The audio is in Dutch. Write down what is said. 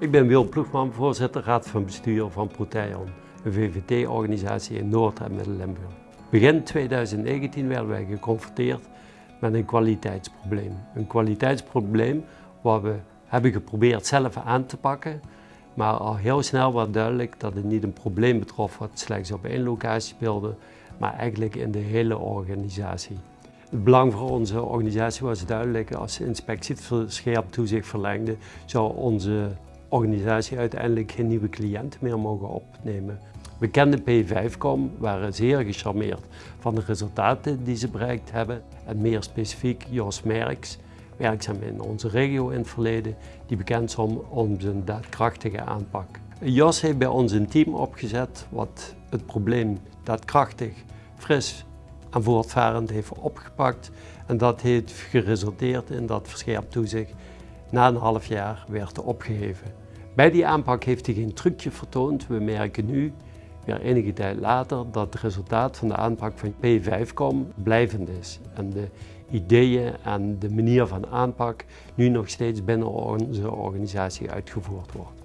Ik ben Wil Ploegman, voorzitter Raad van Bestuur van Proteion, een VVT-organisatie in Noord- en Midden-Limburg. Begin 2019 werden wij geconfronteerd met een kwaliteitsprobleem. Een kwaliteitsprobleem wat we hebben geprobeerd zelf aan te pakken, maar al heel snel was duidelijk dat het niet een probleem betrof wat slechts op één locatie speelde, maar eigenlijk in de hele organisatie. Het belang voor onze organisatie was duidelijk. Als de inspectie het scherp toezicht verlengde, zou onze organisatie uiteindelijk geen nieuwe cliënten meer mogen opnemen. We kenden P5Com, waren zeer gecharmeerd van de resultaten die ze bereikt hebben. En meer specifiek Jos Merks, werkzaam in onze regio in het verleden, die bekend is om zijn daadkrachtige aanpak. Jos heeft bij ons een team opgezet wat het probleem daadkrachtig, fris en voortvarend heeft opgepakt. En dat heeft geresulteerd in dat verscherpt toezicht na een half jaar werd opgeheven. Bij die aanpak heeft hij geen trucje vertoond. We merken nu, weer enige tijd later, dat het resultaat van de aanpak van P5Com blijvend is. En de ideeën en de manier van aanpak nu nog steeds binnen onze organisatie uitgevoerd wordt.